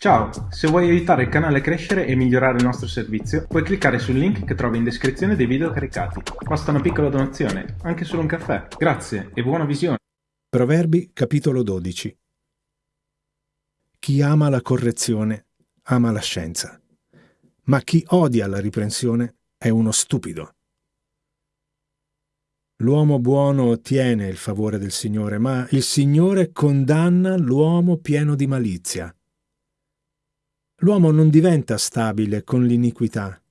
Ciao, se vuoi aiutare il canale a crescere e migliorare il nostro servizio, puoi cliccare sul link che trovi in descrizione dei video caricati. Basta una piccola donazione, anche solo un caffè. Grazie e buona visione. Proverbi capitolo 12 Chi ama la correzione ama la scienza, ma chi odia la riprensione è uno stupido. L'uomo buono ottiene il favore del Signore, ma il Signore condanna l'uomo pieno di malizia. L'uomo non diventa stabile con l'iniquità,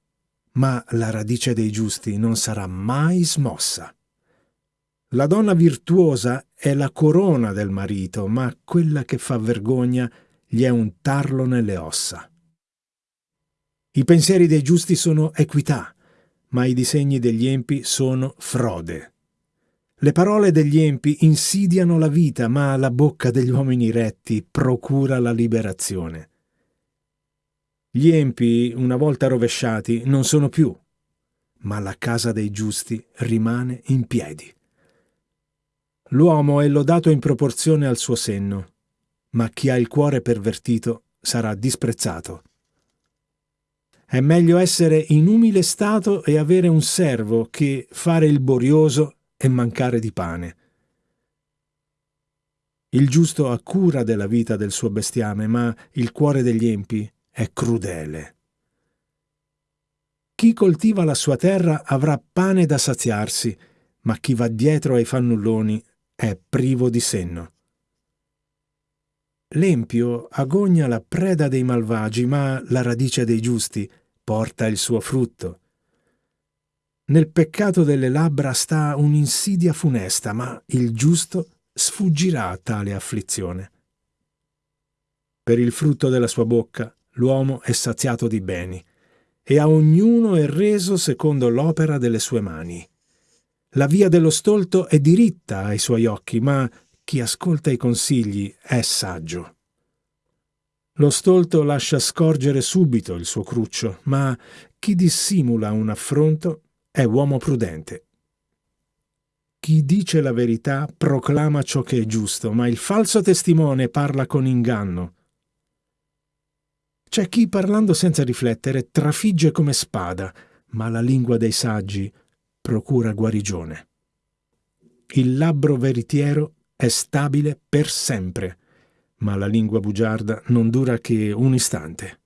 ma la radice dei giusti non sarà mai smossa. La donna virtuosa è la corona del marito, ma quella che fa vergogna gli è un tarlo nelle ossa. I pensieri dei giusti sono equità, ma i disegni degli empi sono frode. Le parole degli empi insidiano la vita, ma la bocca degli uomini retti procura la liberazione. Gli empi, una volta rovesciati, non sono più, ma la casa dei giusti rimane in piedi. L'uomo è lodato in proporzione al suo senno, ma chi ha il cuore pervertito sarà disprezzato. È meglio essere in umile stato e avere un servo che fare il borioso e mancare di pane. Il giusto ha cura della vita del suo bestiame, ma il cuore degli empi è crudele. Chi coltiva la sua terra avrà pane da saziarsi, ma chi va dietro ai fannulloni è privo di senno. L'empio agogna la preda dei malvagi, ma la radice dei giusti porta il suo frutto. Nel peccato delle labbra sta un'insidia funesta, ma il giusto sfuggirà a tale afflizione. Per il frutto della sua bocca l'uomo è saziato di beni, e a ognuno è reso secondo l'opera delle sue mani. La via dello stolto è diritta ai suoi occhi, ma chi ascolta i consigli è saggio. Lo stolto lascia scorgere subito il suo cruccio, ma chi dissimula un affronto è uomo prudente. Chi dice la verità proclama ciò che è giusto, ma il falso testimone parla con inganno. C'è chi parlando senza riflettere trafigge come spada, ma la lingua dei saggi procura guarigione. Il labbro veritiero è stabile per sempre, ma la lingua bugiarda non dura che un istante.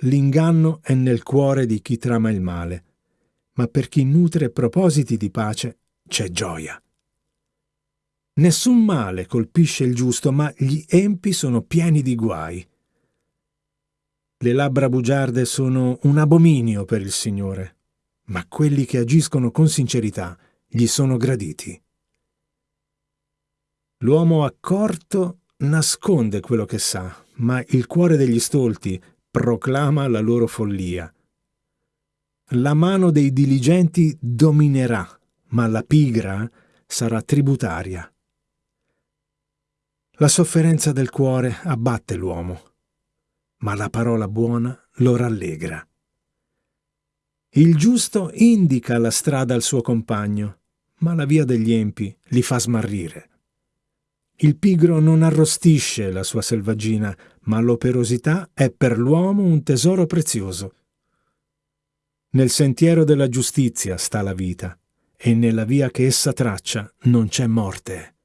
L'inganno è nel cuore di chi trama il male, ma per chi nutre propositi di pace c'è gioia. Nessun male colpisce il giusto, ma gli empi sono pieni di guai. Le labbra bugiarde sono un abominio per il Signore, ma quelli che agiscono con sincerità gli sono graditi. L'uomo accorto nasconde quello che sa, ma il cuore degli stolti proclama la loro follia. La mano dei diligenti dominerà, ma la pigra sarà tributaria. La sofferenza del cuore abbatte l'uomo ma la parola buona lo rallegra. Il giusto indica la strada al suo compagno, ma la via degli empi li fa smarrire. Il pigro non arrostisce la sua selvaggina, ma l'operosità è per l'uomo un tesoro prezioso. Nel sentiero della giustizia sta la vita, e nella via che essa traccia non c'è morte.